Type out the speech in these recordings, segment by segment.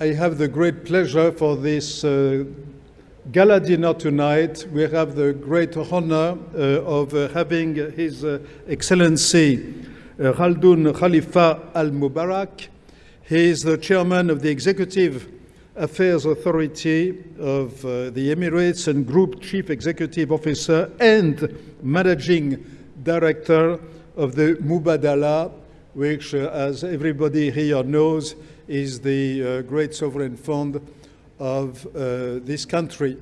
I have the great pleasure for this uh, gala dinner tonight. We have the great honor uh, of uh, having His uh, Excellency uh, Khaldoun Khalifa Al Mubarak. He is the chairman of the Executive Affairs Authority of uh, the Emirates and Group Chief Executive Officer and Managing Director of the Mubadala, which, uh, as everybody here knows, is the uh, great sovereign fund of uh, this country.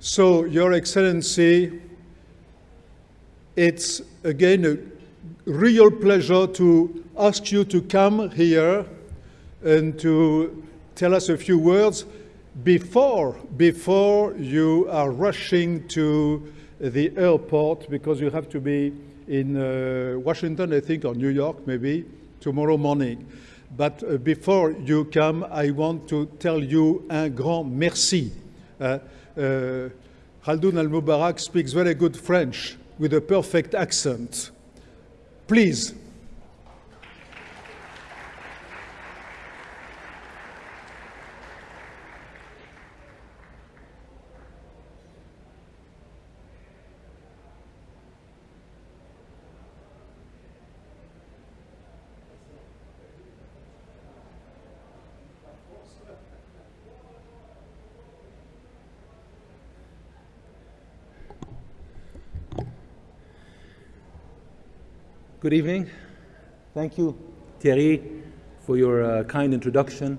So, Your Excellency, it's again a real pleasure to ask you to come here and to tell us a few words before, before you are rushing to the airport because you have to be in uh, Washington, I think, or New York, maybe, tomorrow morning. But uh, before you come, I want to tell you un grand merci. Uh, uh, Al Mubarak speaks very good French with a perfect accent. Please. Good evening. Thank you, Thierry, for your uh, kind introduction.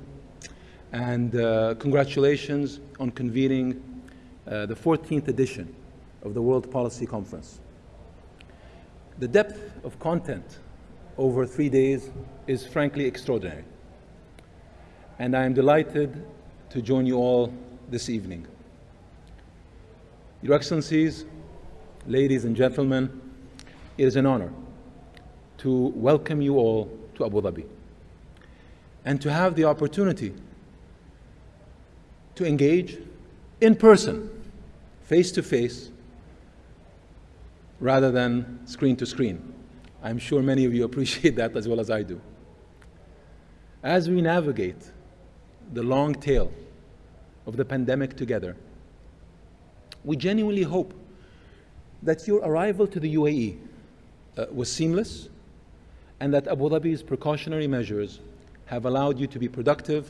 And uh, congratulations on convening uh, the 14th edition of the World Policy Conference. The depth of content over three days is frankly extraordinary. And I am delighted to join you all this evening. Your Excellencies, ladies and gentlemen, it is an honor to welcome you all to Abu Dhabi and to have the opportunity to engage in person, face to face, rather than screen to screen. I'm sure many of you appreciate that as well as I do. As we navigate the long tail of the pandemic together, we genuinely hope that your arrival to the UAE uh, was seamless and that Abu Dhabi's precautionary measures have allowed you to be productive,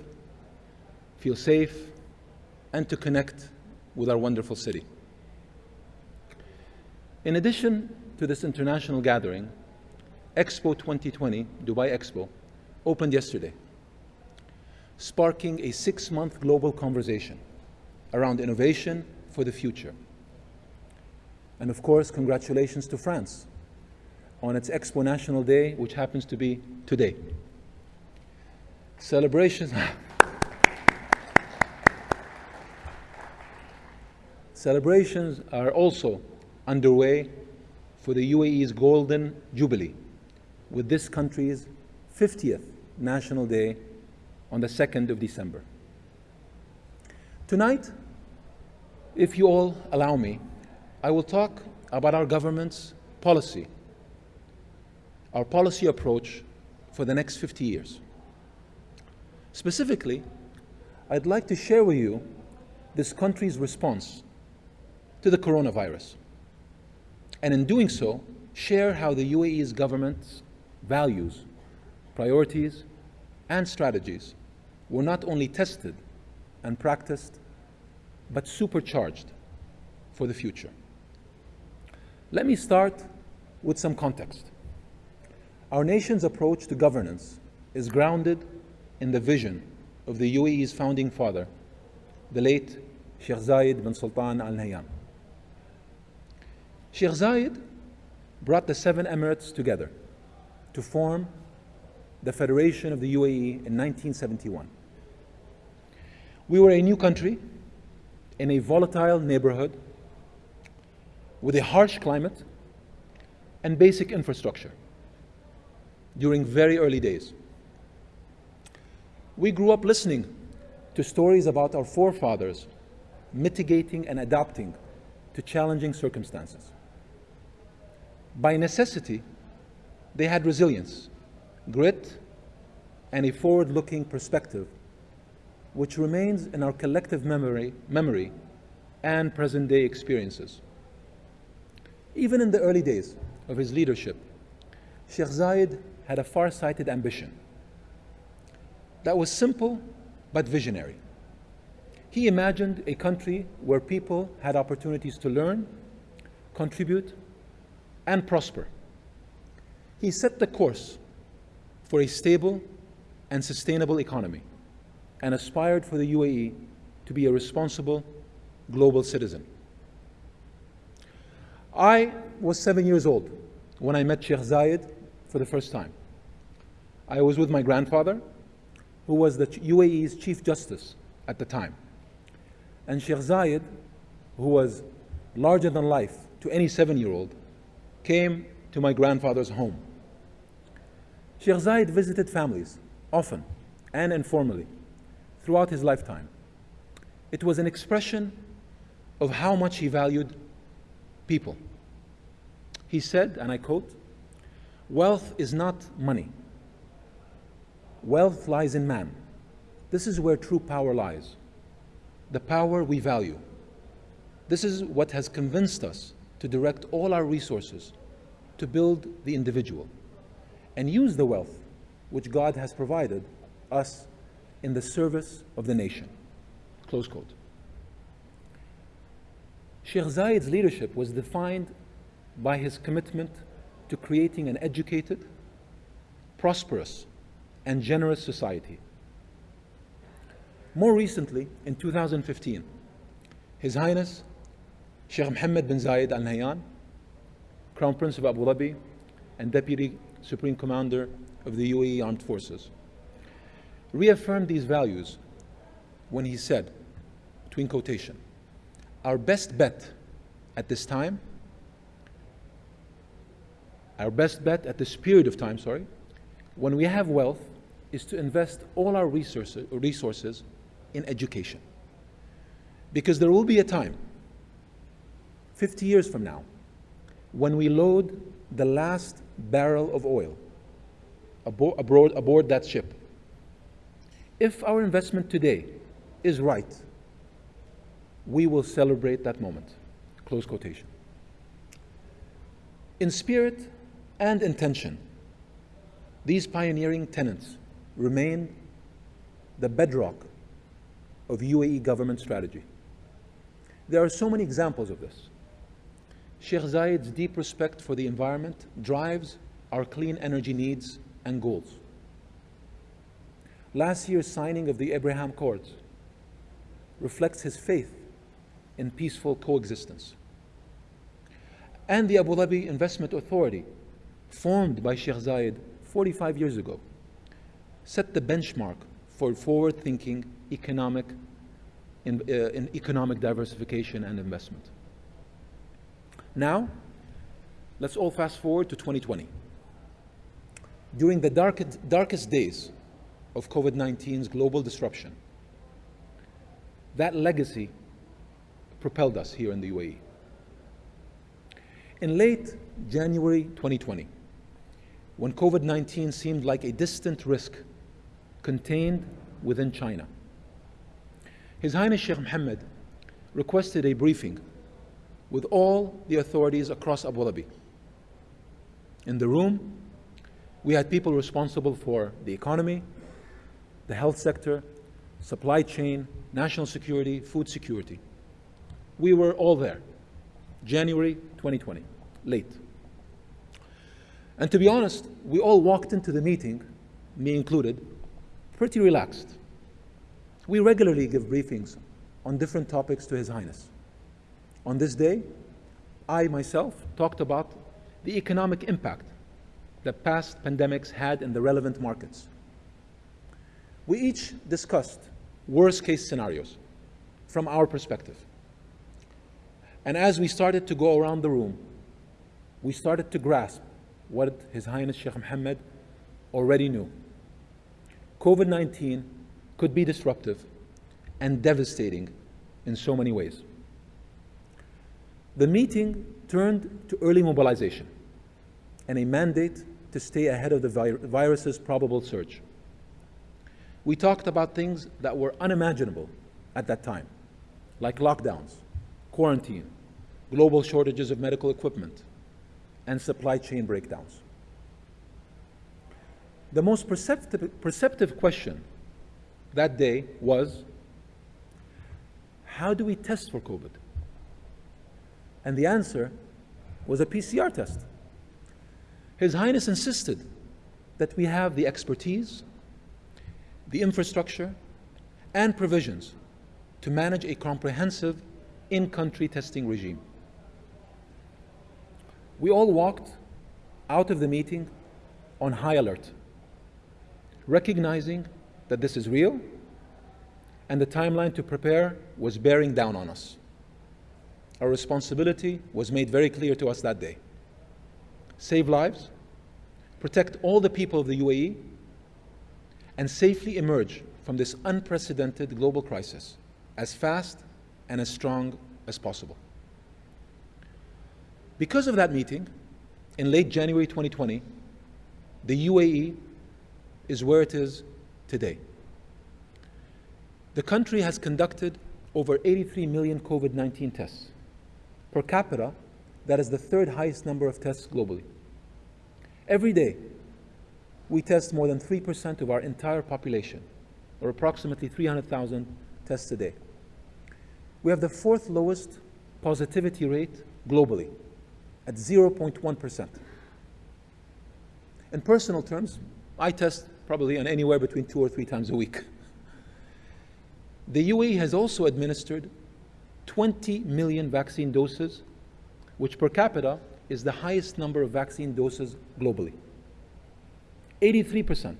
feel safe, and to connect with our wonderful city. In addition to this international gathering, Expo 2020, Dubai Expo, opened yesterday, sparking a six-month global conversation around innovation for the future. And of course, congratulations to France on its Expo National Day, which happens to be today. Celebrations. Celebrations are also underway for the UAE's Golden Jubilee, with this country's 50th National Day on the 2nd of December. Tonight, if you all allow me, I will talk about our government's policy our policy approach for the next 50 years. Specifically, I'd like to share with you this country's response to the coronavirus. And in doing so, share how the UAE's government's values, priorities, and strategies were not only tested and practiced, but supercharged for the future. Let me start with some context. Our nation's approach to governance is grounded in the vision of the UAE's founding father, the late Sheikh Zayed bin Sultan Al Nahyan. Sheikh Zayed brought the seven emirates together to form the Federation of the UAE in 1971. We were a new country in a volatile neighborhood with a harsh climate and basic infrastructure during very early days. We grew up listening to stories about our forefathers mitigating and adapting to challenging circumstances. By necessity, they had resilience, grit, and a forward-looking perspective which remains in our collective memory, memory and present day experiences. Even in the early days of his leadership, Sheikh Zayed had a far sighted ambition that was simple but visionary. He imagined a country where people had opportunities to learn, contribute, and prosper. He set the course for a stable and sustainable economy and aspired for the UAE to be a responsible global citizen. I was seven years old when I met Sheikh Zayed for the first time. I was with my grandfather, who was the UAE's Chief Justice at the time. And Sheikh Zayed, who was larger than life to any seven year old, came to my grandfather's home. Sheikh Zayed visited families often and informally throughout his lifetime. It was an expression of how much he valued people. He said, and I quote, Wealth is not money. Wealth lies in man. This is where true power lies. The power we value. This is what has convinced us to direct all our resources to build the individual and use the wealth which God has provided us in the service of the nation. Close quote. Sheikh Zayed's leadership was defined by his commitment to creating an educated, prosperous, and generous society. More recently, in 2015, His Highness Sheikh Mohammed bin Zayed Al Nahyan, Crown Prince of Abu Dhabi and Deputy Supreme Commander of the UAE Armed Forces, reaffirmed these values when he said, between quotation, our best bet at this time, our best bet at this period of time, sorry, when we have wealth, is to invest all our resources, resources in education. Because there will be a time, 50 years from now, when we load the last barrel of oil aboard, that ship. If our investment today is right, we will celebrate that moment. Close quotation. In spirit and intention, these pioneering tenets remain the bedrock of UAE government strategy. There are so many examples of this. Sheikh Zayed's deep respect for the environment drives our clean energy needs and goals. Last year's signing of the Abraham Accords reflects his faith in peaceful coexistence. And the Abu Dhabi Investment Authority, formed by Sheikh Zayed 45 years ago, set the benchmark for forward-thinking economic, in, uh, in economic diversification and investment. Now, let's all fast forward to 2020. During the darkest, darkest days of COVID 19's global disruption, that legacy propelled us here in the UAE. In late January 2020, when COVID 19 seemed like a distant risk contained within China, His Highness Sheikh Mohammed requested a briefing with all the authorities across Abu Dhabi. In the room, we had people responsible for the economy, the health sector, supply chain, national security, food security. We were all there. January 2020, late. And to be honest, we all walked into the meeting, me included, pretty relaxed. We regularly give briefings on different topics to His Highness. On this day, I myself talked about the economic impact that past pandemics had in the relevant markets. We each discussed worst case scenarios from our perspective. And as we started to go around the room, we started to grasp what His Highness Sheikh Mohammed already knew. COVID 19 could be disruptive and devastating in so many ways. The meeting turned to early mobilization and a mandate to stay ahead of the vir virus's probable surge. we talked about things that were unimaginable at that time, like lockdowns, quarantine, global shortages of medical equipment, and supply chain breakdowns. The most perceptive, perceptive question that day was how do we test for COVID? And the answer was a PCR test. His Highness insisted that we have the expertise, the infrastructure, and provisions to manage a comprehensive in country testing regime. We all walked out of the meeting on high alert, recognizing that this is real and the timeline to prepare was bearing down on us. Our responsibility was made very clear to us that day. Save lives, protect all the people of the UAE, and safely emerge from this unprecedented global crisis as fast and as strong as possible. Because of that meeting, in late January 2020, the UAE is where it is today. The country has conducted over 83 million COVID 19 tests. Per capita, that is the third highest number of tests globally. Every day, we test more than 3% of our entire population, or approximately 300,000 tests a day. We have the fourth lowest positivity rate globally, at 0.1%. In personal terms, I test probably on anywhere between two or three times a week. The UAE has also administered 20 million vaccine doses, which per capita is the highest number of vaccine doses globally. 83%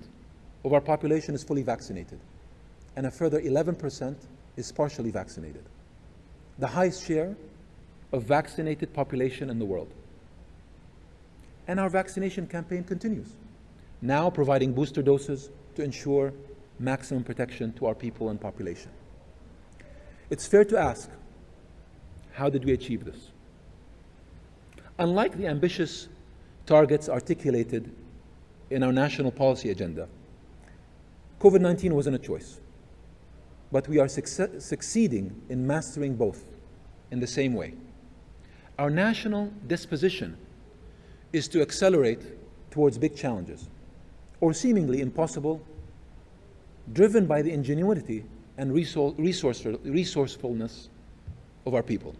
of our population is fully vaccinated, and a further 11% is partially vaccinated. The highest share of vaccinated population in the world. And our vaccination campaign continues, now providing booster doses to ensure maximum protection to our people and population. It's fair to ask, how did we achieve this? Unlike the ambitious targets articulated in our national policy agenda, COVID 19 wasn't a choice. But we are succeeding in mastering both in the same way. Our national disposition is to accelerate towards big challenges, or seemingly impossible, driven by the ingenuity and resourcefulness of our people.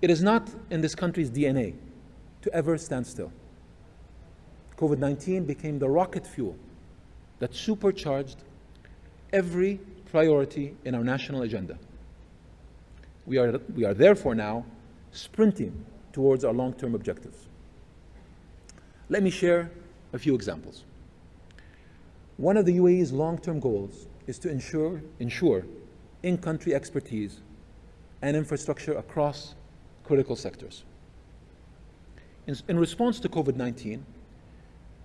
It is not in this country's DNA to ever stand still. COVID 19 became the rocket fuel that supercharged every priority in our national agenda. We are, we are therefore now sprinting towards our long term objectives. Let me share a few examples. One of the UAE's long term goals is to ensure, ensure in country expertise and infrastructure across critical sectors. In, in response to COVID 19,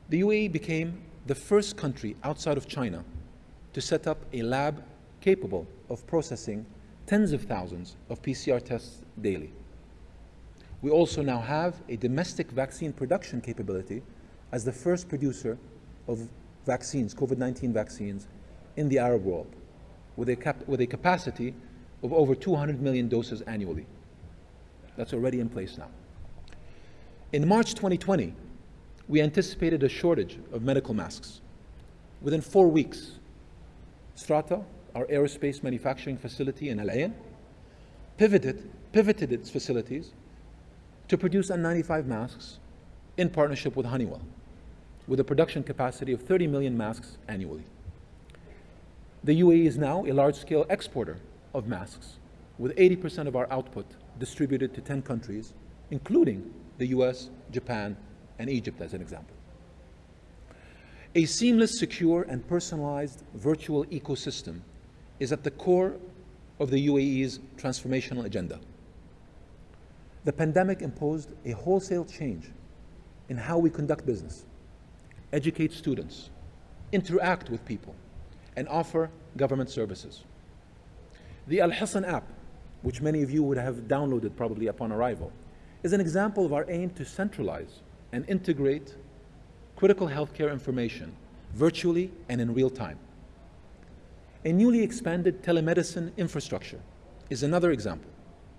the UAE became the first country outside of China to set up a lab capable of processing tens of thousands of PCR tests daily. We also now have a domestic vaccine production capability as the first producer of vaccines, COVID 19 vaccines, in the Arab world, with a, cap- with a capacity of over 200 million doses annually. That's already in place now. In March 2020, we anticipated a shortage of medical masks. Within four weeks, Strata, our aerospace manufacturing facility in Al Ain, pivoted, pivoted its facilities to produce N95 masks in partnership with Honeywell, with a production capacity of 30 million masks annually. The UAE is now a large scale exporter of masks, with 80% of our output distributed to 10 countries, including the US, Japan, and Egypt, as an example. A seamless, secure, and personalized virtual ecosystem is at the core of the UAE's transformational agenda. The pandemic imposed a wholesale change in how we conduct business, educate students, interact with people, and offer government services. The Al Hosn app, which many of you would have downloaded probably upon arrival, is an example of our aim to centralize and integrate critical healthcare information virtually and in real time. A newly expanded telemedicine infrastructure is another example.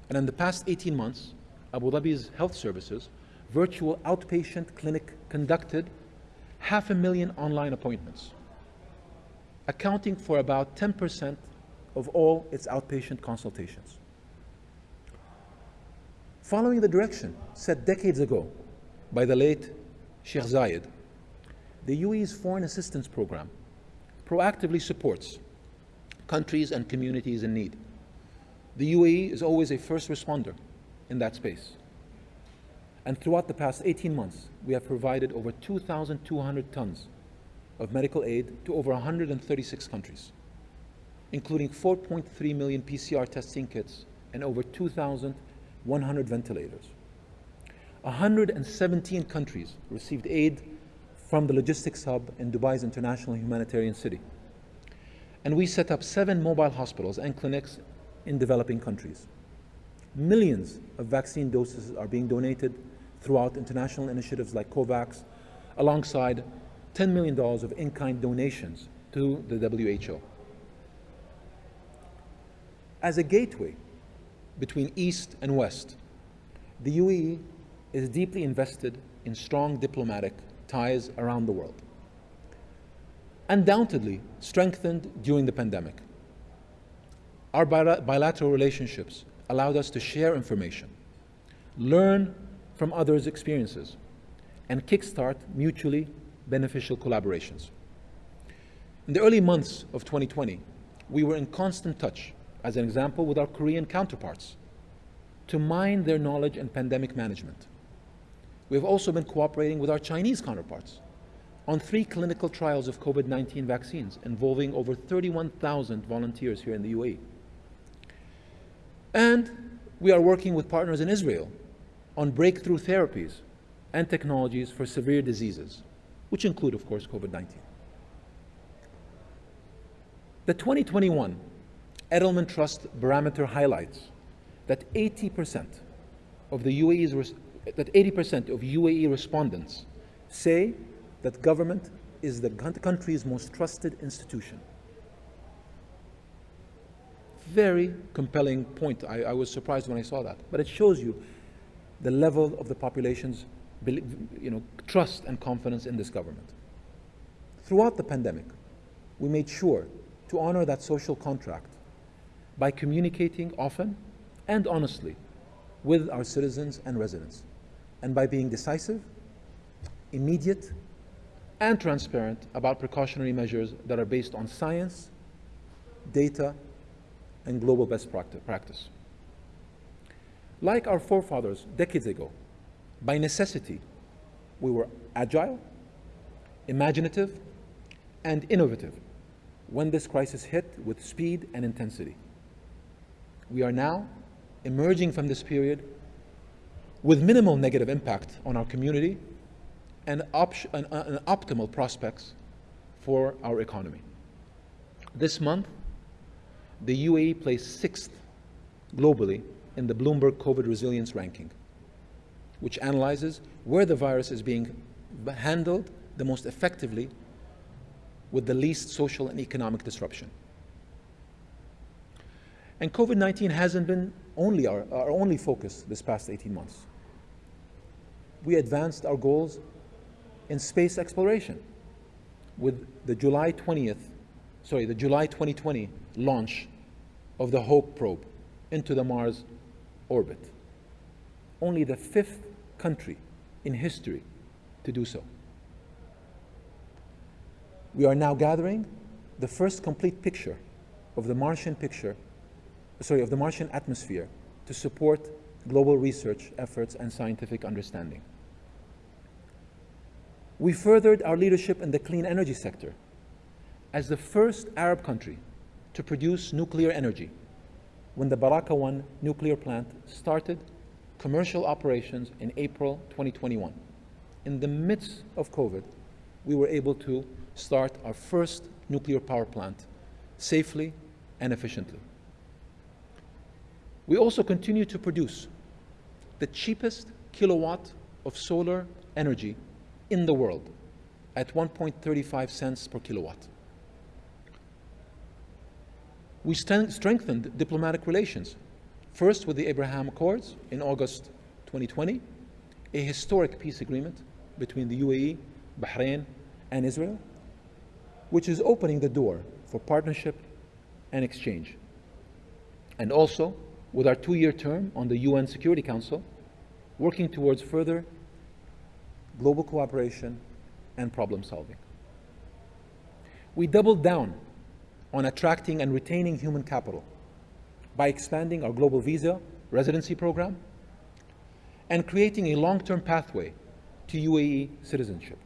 And in the past 18 months, Abu Dhabi's health services virtual outpatient clinic conducted half a million online appointments, accounting for about 10% of all its outpatient consultations. Following the direction set decades ago by the late Sheikh Zayed, the UAE's Foreign Assistance Program proactively supports countries and communities in need. The UAE is always a first responder in that space. And throughout the past 18 months, we have provided over 2,200 tons of medical aid to over 136 countries, including 4.3 million PCR testing kits and over 2,100 ventilators. 117 countries received aid from the logistics hub in Dubai's International Humanitarian City. And we set up seven mobile hospitals and clinics in developing countries. Millions of vaccine doses are being donated throughout international initiatives like COVAX, alongside $10 million of in-kind donations to the WHO. As a gateway between East and West, the UAE is deeply invested in strong diplomatic ties around the world. Undoubtedly strengthened during the pandemic. Our bilateral relationships allowed us to share information, learn from others' experiences and kickstart mutually beneficial collaborations. In the early months of 2020, we were in constant touch, as an example, with our Korean counterparts to mine their knowledge in pandemic management. We have also been cooperating with our Chinese counterparts on three clinical trials of COVID-19 vaccines involving over 31,000 volunteers here in the UAE. And we are working with partners in Israel on breakthrough therapies and technologies for severe diseases, which include, of course, COVID-19. The 2021 Edelman Trust Barometer highlights that 80% of the UAE's that 80% of UAE respondents say that government is the country's most trusted institution. Very compelling point. I, I was surprised when I saw that. But it shows you the level of the population's you know, trust and confidence in this government. Throughout the pandemic, we made sure to honor that social contract by communicating often and honestly with our citizens and residents, and by being decisive, immediate, and transparent about precautionary measures that are based on science, data, and global best practice. Like our forefathers decades ago, by necessity, we were agile, imaginative, and innovative when this crisis hit with speed and intensity. We are now emerging from this period with minimal negative impact on our community and, op an, uh, an optimal prospects for our economy. This month, the UAE placed sixth globally in the Bloomberg COVID Resilience Ranking, which analyzes where the virus is being handled the most effectively with the least social and economic disruption. And COVID-19 hasn't been only our, our only focus this past 18 months. We advanced our goals in space exploration with the July 20th, sorry, the July 2020 launch of the HOPE probe into the Mars orbit. Only the fifth country in history to do so. We are now gathering the first complete picture of the Martian picture, sorry, of the Martian atmosphere to support global research efforts and scientific understanding. We furthered our leadership in the clean energy sector as the first Arab country to produce nuclear energy when the Baraka 1 nuclear plant started commercial operations in April 2021. In the midst of COVID, we were able to start our first nuclear power plant safely and efficiently. We also continue to produce the cheapest kilowatt of solar energy in the world at 1.35 cents per kilowatt. We strengthened diplomatic relations, first with the Abraham Accords in August 2020, a historic peace agreement between the UAE, Bahrain, and Israel, which is opening the door for partnership and exchange. And also with our two year term on the UN Security Council, working towards further global cooperation and problem solving. We doubled down on attracting and retaining human capital by expanding our global visa residency program and creating a long term pathway to UAE citizenship.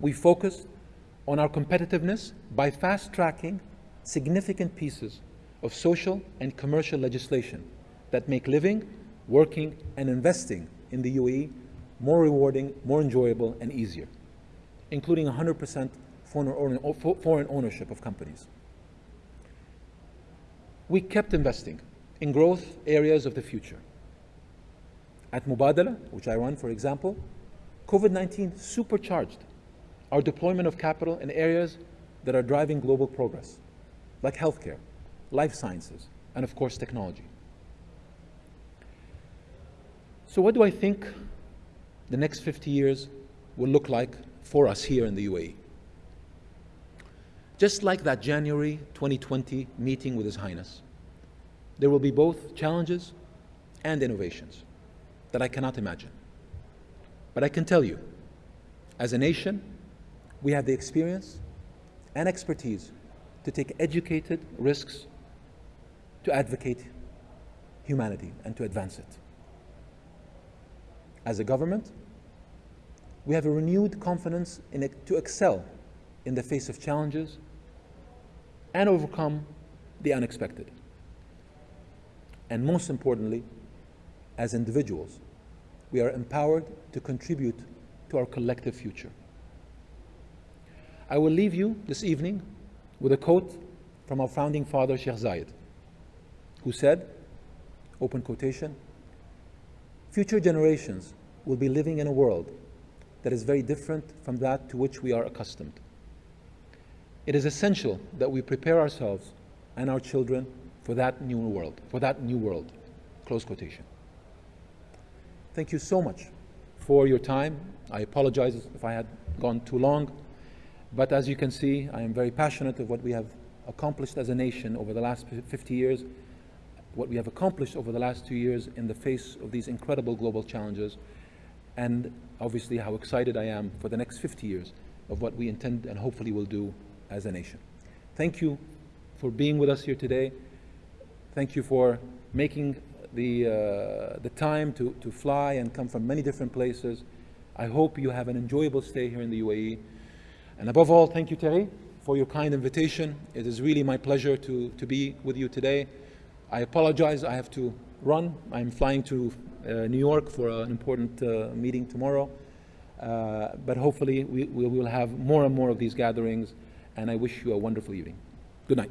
We focused on our competitiveness by fast tracking significant pieces of social and commercial legislation that make living, working, and investing in the UAE more rewarding, more enjoyable, and easier, including 100% foreign ownership of companies. We kept investing in growth areas of the future. At Mubadala, which I run, for example, COVID 19 supercharged our deployment of capital in areas that are driving global progress, like healthcare, life sciences, and of course, technology. So, what do I think the next 50 years will look like for us here in the UAE? Just like that January 2020 meeting with His Highness, there will be both challenges and innovations that I cannot imagine. But I can tell you, as a nation, we have the experience and expertise to take educated risks to advocate humanity and to advance it. As a government, we have a renewed confidence in it to excel in the face of challenges and overcome the unexpected. And most importantly, as individuals, we are empowered to contribute to our collective future. I will leave you this evening with a quote from our founding father, Sheikh Zayed, who said, open quotation, future generations will be living in a world that is very different from that to which we are accustomed. It is essential that we prepare ourselves and our children for that new world, for that new world. Close quotation. Thank you so much for your time. I apologize if I had gone too long. But as you can see, I am very passionate of what we have accomplished as a nation over the last 50 years, what we have accomplished over the last two years in the face of these incredible global challenges, and obviously how excited I am for the next 50 years of what we intend and hopefully will do as a nation. Thank you for being with us here today. Thank you for making the, uh, the time to, to fly and come from many different places. I hope you have an enjoyable stay here in the UAE. And above all, thank you, Terry, for your kind invitation. It is really my pleasure to, to be with you today. I apologize, I have to run. I'm flying to uh, New York for an important uh, meeting tomorrow. Uh, but hopefully, we, we will have more and more of these gatherings, and I wish you a wonderful evening. Good night.